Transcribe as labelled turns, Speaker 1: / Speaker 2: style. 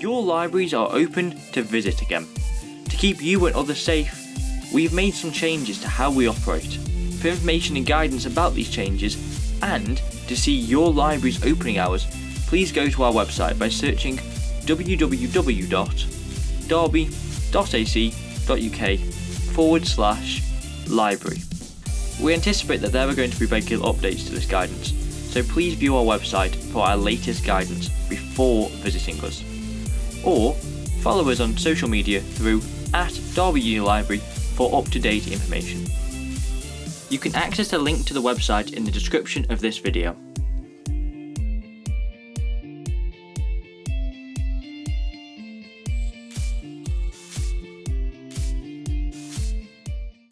Speaker 1: your libraries are open to visit again. To keep you and others safe, we've made some changes to how we operate. For information and guidance about these changes, and to see your library's opening hours, please go to our website by searching www.derby.ac.uk forward slash library. We anticipate that there are going to be regular updates to this guidance, so please view our website for our latest guidance before visiting us. Or follow us on social media through at Derby Uni Library for up-to-date information. You can access a link to the website in the description of this video.